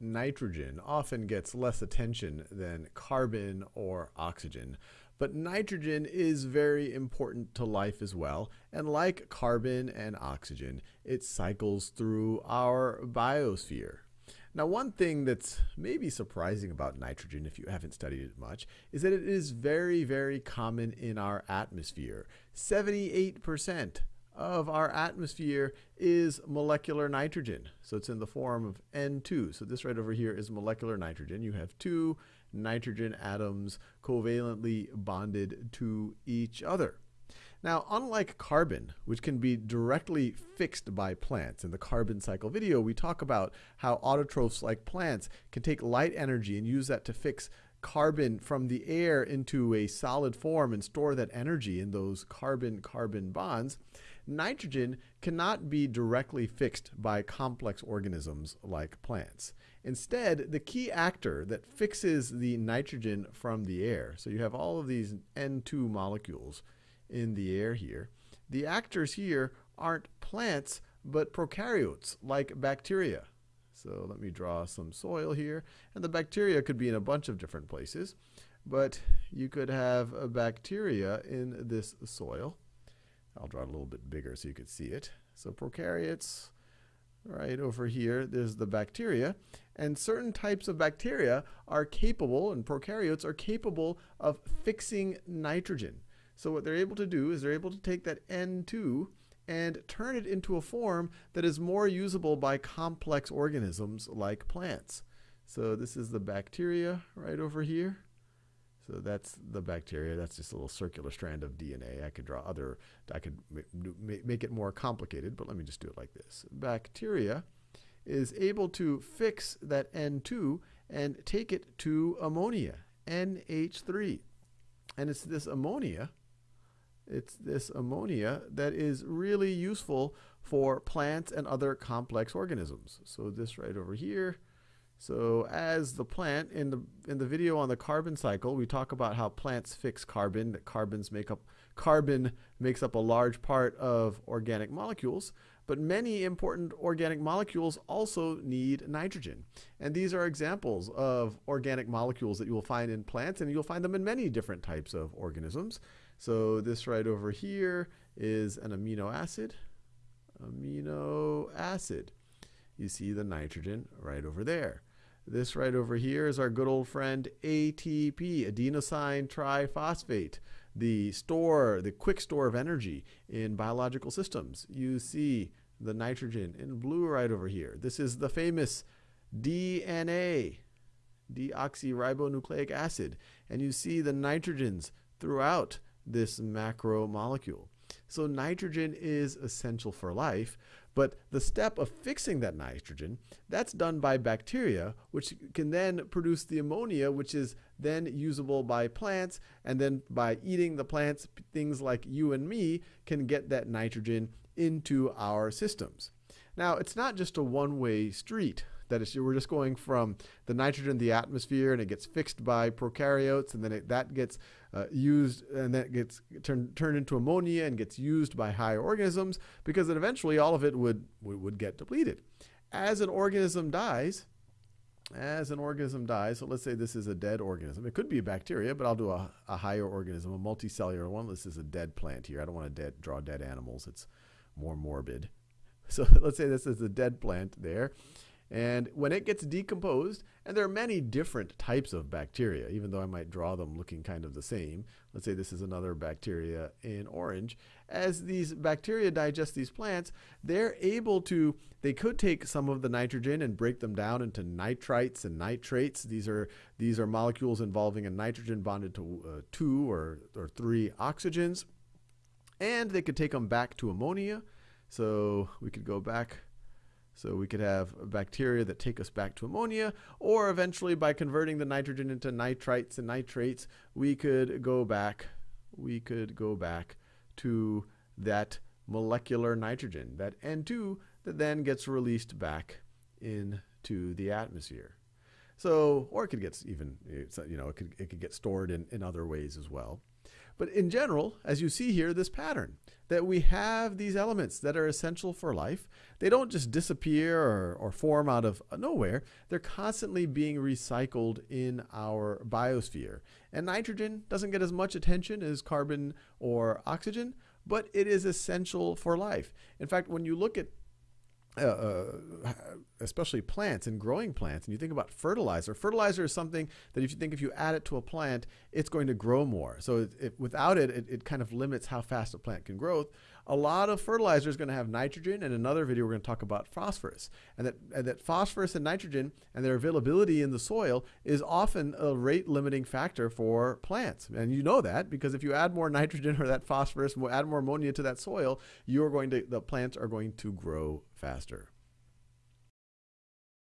nitrogen often gets less attention than carbon or oxygen. But nitrogen is very important to life as well. And like carbon and oxygen, it cycles through our biosphere. Now, one thing that's maybe surprising about nitrogen, if you haven't studied it much, is that it is very, very common in our atmosphere. 78% of our atmosphere is molecular nitrogen. So it's in the form of N2. So this right over here is molecular nitrogen. You have two nitrogen atoms covalently bonded to each other. Now, unlike carbon, which can be directly fixed by plants, in the carbon cycle video, we talk about how autotrophs like plants can take light energy and use that to fix carbon from the air into a solid form and store that energy in those carbon-carbon bonds. Nitrogen cannot be directly fixed by complex organisms like plants. Instead, the key actor that fixes the nitrogen from the air, so you have all of these N2 molecules in the air here, the actors here aren't plants, but prokaryotes like bacteria. So let me draw some soil here. And the bacteria could be in a bunch of different places, but you could have a bacteria in this soil. I'll draw it a little bit bigger so you could see it. So prokaryotes, right over here, there's the bacteria. And certain types of bacteria are capable, and prokaryotes are capable of fixing nitrogen. So what they're able to do is they're able to take that N2 and turn it into a form that is more usable by complex organisms like plants. So this is the bacteria right over here. So that's the bacteria. That's just a little circular strand of DNA. I could draw other, I could make it more complicated, but let me just do it like this. Bacteria is able to fix that N2 and take it to ammonia, NH3. And it's this ammonia, it's this ammonia that is really useful for plants and other complex organisms. So this right over here, so as the plant, in the, in the video on the carbon cycle, we talk about how plants fix carbon, that carbons make up, carbon makes up a large part of organic molecules, but many important organic molecules also need nitrogen. And these are examples of organic molecules that you will find in plants, and you'll find them in many different types of organisms. So this right over here is an amino acid, amino acid. You see the nitrogen right over there. This right over here is our good old friend ATP, adenosine triphosphate, the store, the quick store of energy in biological systems. You see the nitrogen in blue right over here. This is the famous DNA, deoxyribonucleic acid, and you see the nitrogens throughout this macromolecule. So nitrogen is essential for life, but the step of fixing that nitrogen, that's done by bacteria, which can then produce the ammonia, which is then usable by plants. And then by eating the plants, things like you and me can get that nitrogen into our systems. Now, it's not just a one-way street. That is, we're just going from the nitrogen in the atmosphere and it gets fixed by prokaryotes and then it, that gets uh, used and then it gets turned, turned into ammonia and gets used by higher organisms because then eventually all of it would, would, would get depleted. As an organism dies, as an organism dies, so let's say this is a dead organism. It could be a bacteria, but I'll do a, a higher organism, a multicellular one. This is a dead plant here. I don't want to dead, draw dead animals. It's more morbid. So let's say this is a dead plant there. And when it gets decomposed, and there are many different types of bacteria, even though I might draw them looking kind of the same. Let's say this is another bacteria in orange. As these bacteria digest these plants, they're able to, they could take some of the nitrogen and break them down into nitrites and nitrates. These are, these are molecules involving a nitrogen bonded to uh, two or, or three oxygens. And they could take them back to ammonia. So we could go back so we could have bacteria that take us back to ammonia, or eventually by converting the nitrogen into nitrites and nitrates, we could go back, we could go back to that molecular nitrogen, that N2 that then gets released back into the atmosphere. So, or it could get even, you know, it could, it could get stored in, in other ways as well. But in general, as you see here, this pattern that we have these elements that are essential for life. They don't just disappear or, or form out of nowhere. They're constantly being recycled in our biosphere. And nitrogen doesn't get as much attention as carbon or oxygen, but it is essential for life. In fact, when you look at uh, uh, especially plants and growing plants, and you think about fertilizer. Fertilizer is something that if you think if you add it to a plant, it's going to grow more. So it, it, without it, it, it, kind of limits how fast a plant can grow. A lot of fertilizer is going to have nitrogen. In another video, we're going to talk about phosphorus, and that and that phosphorus and nitrogen and their availability in the soil is often a rate limiting factor for plants. And you know that because if you add more nitrogen or that phosphorus, add more ammonia to that soil, you're going to the plants are going to grow faster.